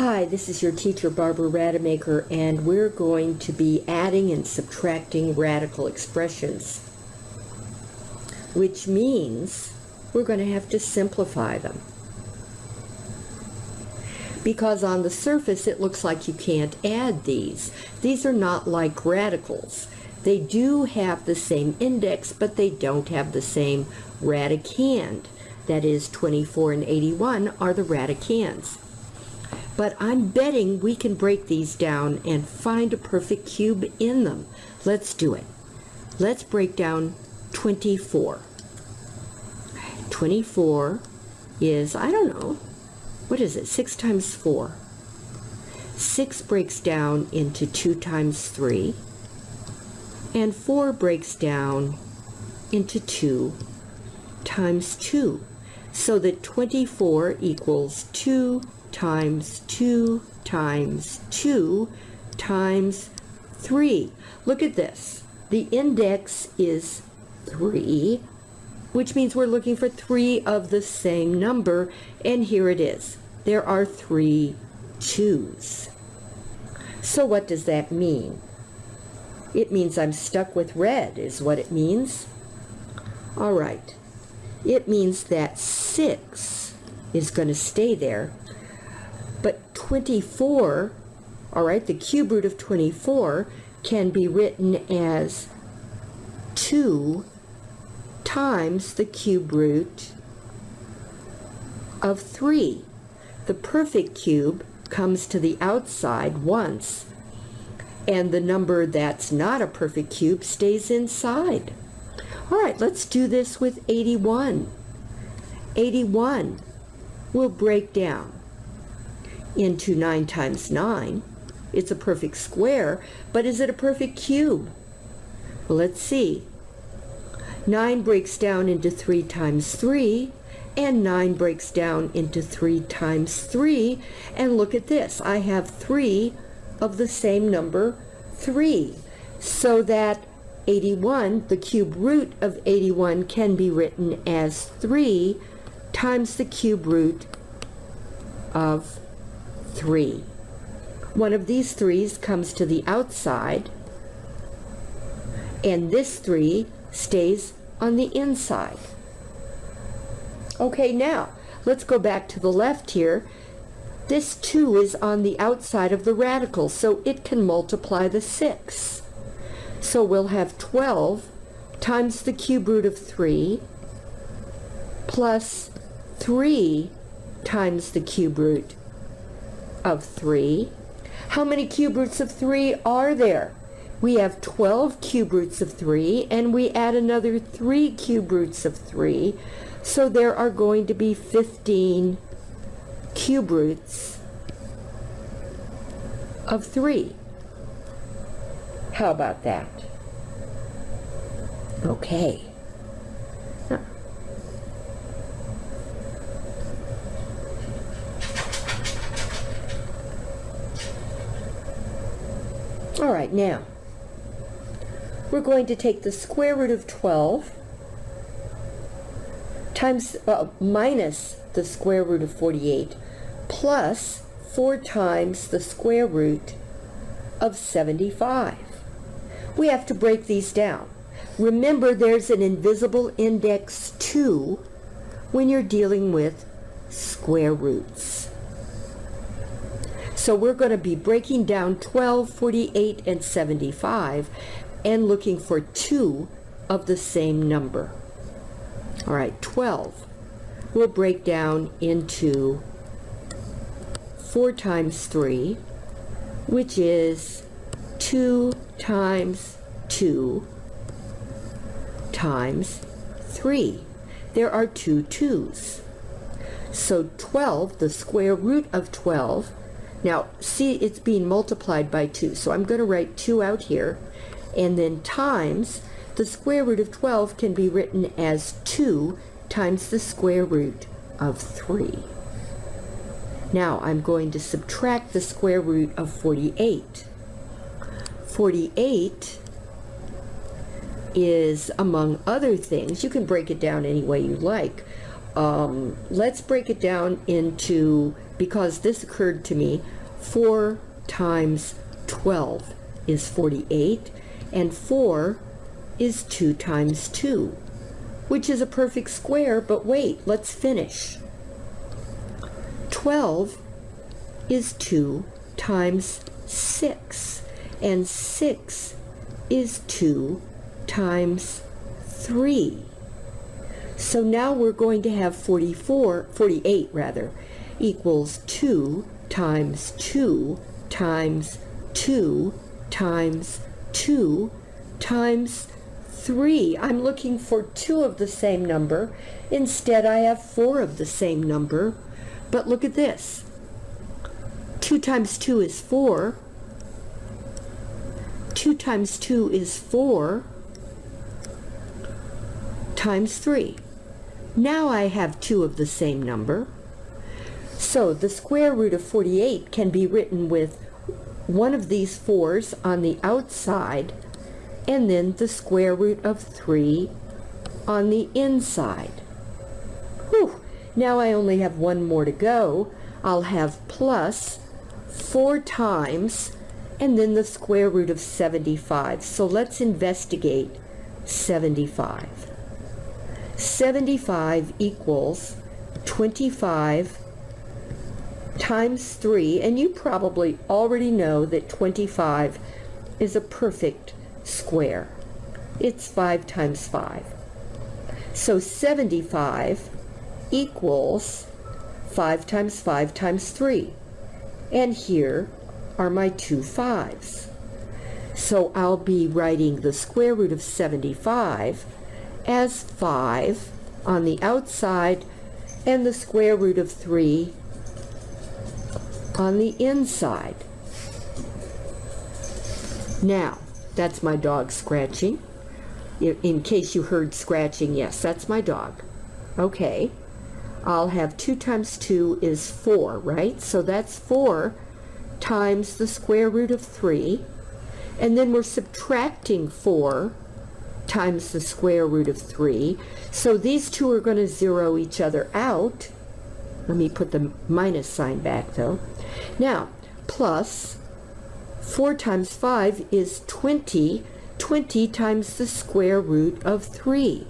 Hi, this is your teacher Barbara Rademacher and we're going to be adding and subtracting radical expressions which means we're going to have to simplify them because on the surface it looks like you can't add these. These are not like radicals. They do have the same index but they don't have the same radicand. That is 24 and 81 are the radicands but I'm betting we can break these down and find a perfect cube in them. Let's do it. Let's break down 24. 24 is, I don't know, what is it, 6 times 4. 6 breaks down into 2 times 3, and 4 breaks down into 2 times 2, so that 24 equals 2 times 2 times 2 times 3. Look at this. The index is 3, which means we're looking for 3 of the same number, and here it is. There are three 2's. So what does that mean? It means I'm stuck with red, is what it means. All right. It means that 6 is going to stay there 24, all right, the cube root of 24 can be written as 2 times the cube root of 3. The perfect cube comes to the outside once, and the number that's not a perfect cube stays inside. All right, let's do this with 81. 81 will break down into 9 times 9. It's a perfect square, but is it a perfect cube? Well, let's see. 9 breaks down into 3 times 3, and 9 breaks down into 3 times 3. And look at this. I have 3 of the same number, 3. So that 81, the cube root of 81, can be written as 3 times the cube root of 3. One of these threes comes to the outside, and this 3 stays on the inside. Okay, now, let's go back to the left here. This 2 is on the outside of the radical, so it can multiply the 6. So we'll have 12 times the cube root of 3 plus 3 times the cube root of 3. How many cube roots of 3 are there? We have 12 cube roots of 3, and we add another 3 cube roots of 3. So there are going to be 15 cube roots of 3. How about that? Okay. All right, now, we're going to take the square root of 12 times, uh, minus the square root of 48 plus 4 times the square root of 75. We have to break these down. Remember, there's an invisible index 2 when you're dealing with square roots. So we're going to be breaking down 12, 48, and 75 and looking for two of the same number. All right, 12 will break down into 4 times 3, which is 2 times 2 times 3. There are two 2's. So 12, the square root of 12, now, see, it's being multiplied by 2, so I'm going to write 2 out here, and then times, the square root of 12 can be written as 2 times the square root of 3. Now, I'm going to subtract the square root of 48. 48 is, among other things, you can break it down any way you like, um, let's break it down into, because this occurred to me, 4 times 12 is 48, and 4 is 2 times 2, which is a perfect square, but wait, let's finish. 12 is 2 times 6, and 6 is 2 times 3. So now we're going to have 44, 48 rather, equals 2 times 2 times 2 times 2 times 3. I'm looking for 2 of the same number. Instead, I have 4 of the same number. But look at this. 2 times 2 is 4. 2 times 2 is 4 times 3. Now I have two of the same number. So the square root of 48 can be written with one of these fours on the outside and then the square root of 3 on the inside. Whew. Now I only have one more to go. I'll have plus 4 times and then the square root of 75. So let's investigate 75. 75 equals 25 times 3, and you probably already know that 25 is a perfect square. It's 5 times 5. So 75 equals 5 times 5 times 3. And here are my two fives. So I'll be writing the square root of 75 as 5 on the outside and the square root of 3 on the inside. Now, that's my dog scratching. In case you heard scratching, yes, that's my dog. Okay, I'll have 2 times 2 is 4, right? So that's 4 times the square root of 3. And then we're subtracting 4 times the square root of 3. So these two are going to zero each other out. Let me put the minus sign back though. Now, plus 4 times 5 is 20. 20 times the square root of 3.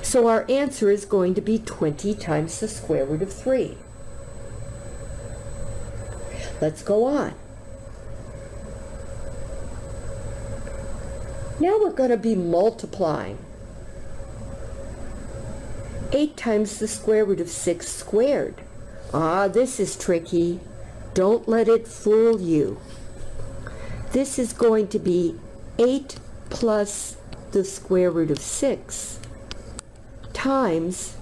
So our answer is going to be 20 times the square root of 3. Let's go on. Now we're going to be multiplying. 8 times the square root of 6 squared. Ah, this is tricky. Don't let it fool you. This is going to be 8 plus the square root of 6 times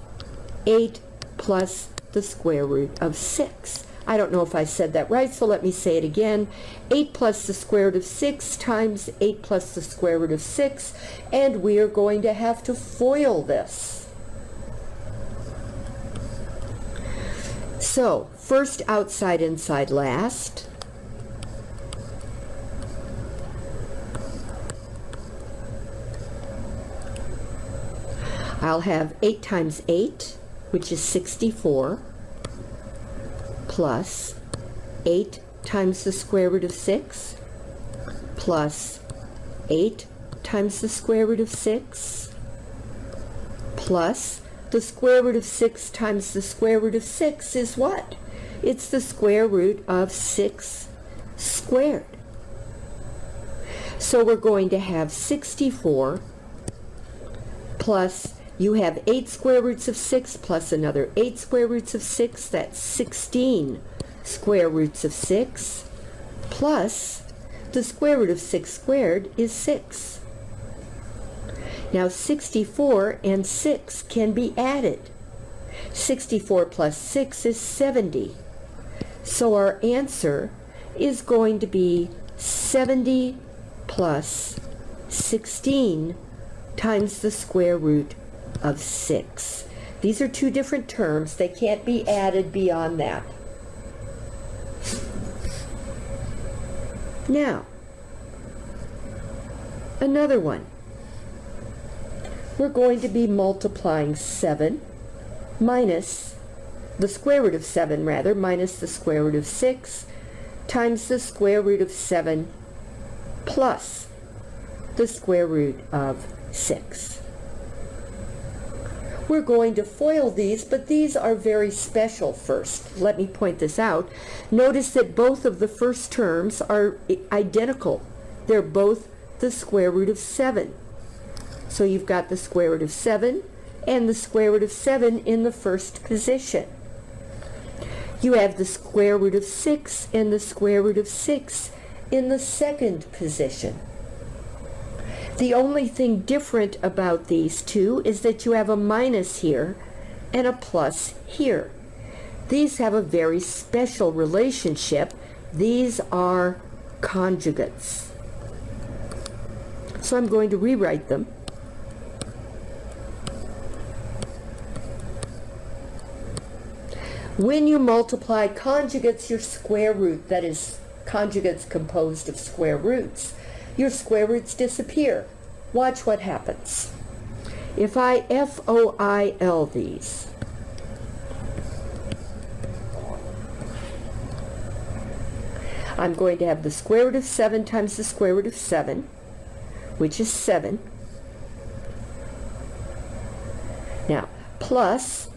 8 plus the square root of 6. I don't know if I said that right, so let me say it again. 8 plus the square root of 6 times 8 plus the square root of 6, and we are going to have to FOIL this. So, first outside, inside, last. I'll have 8 times 8, which is 64 plus 8 times the square root of 6 plus 8 times the square root of 6 plus the square root of 6 times the square root of 6 is what? It's the square root of 6 squared. So we're going to have 64 plus you have 8 square roots of 6 plus another 8 square roots of 6. That's 16 square roots of 6 plus the square root of 6 squared is 6. Now 64 and 6 can be added. 64 plus 6 is 70. So our answer is going to be 70 plus 16 times the square root of 6. These are two different terms. They can't be added beyond that. Now, another one. We're going to be multiplying 7 minus the square root of 7 rather, minus the square root of 6 times the square root of 7 plus the square root of 6. We're going to FOIL these, but these are very special first. Let me point this out. Notice that both of the first terms are identical. They're both the square root of 7. So you've got the square root of 7 and the square root of 7 in the first position. You have the square root of 6 and the square root of 6 in the second position. The only thing different about these two is that you have a minus here and a plus here. These have a very special relationship. These are conjugates. So I'm going to rewrite them. When you multiply conjugates, your square root, that is conjugates composed of square roots, your square roots disappear. Watch what happens. If I FOIL these, I'm going to have the square root of 7 times the square root of 7, which is 7. Now, plus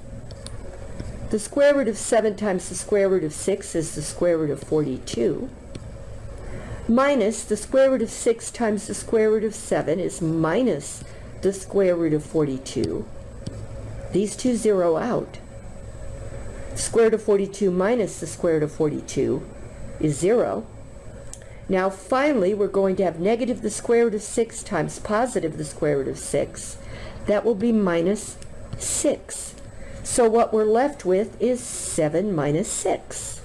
the square root of 7 times the square root of 6 is the square root of 42 minus the square root of 6 times the square root of 7 is minus the square root of 42. These two zero out. Square root of 42 minus the square root of 42 is 0. Now finally we're going to have negative the square root of 6 times positive the square root of 6. That will be minus 6. So what we're left with is 7 minus 6.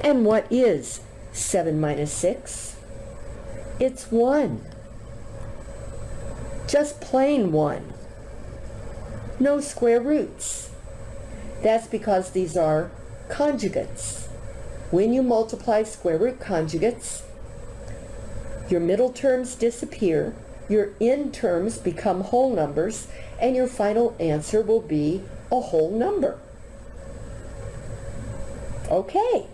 And what is 7 minus 6? It's 1. Just plain 1. No square roots. That's because these are conjugates. When you multiply square root conjugates, your middle terms disappear, your end terms become whole numbers, and your final answer will be a whole number. Okay.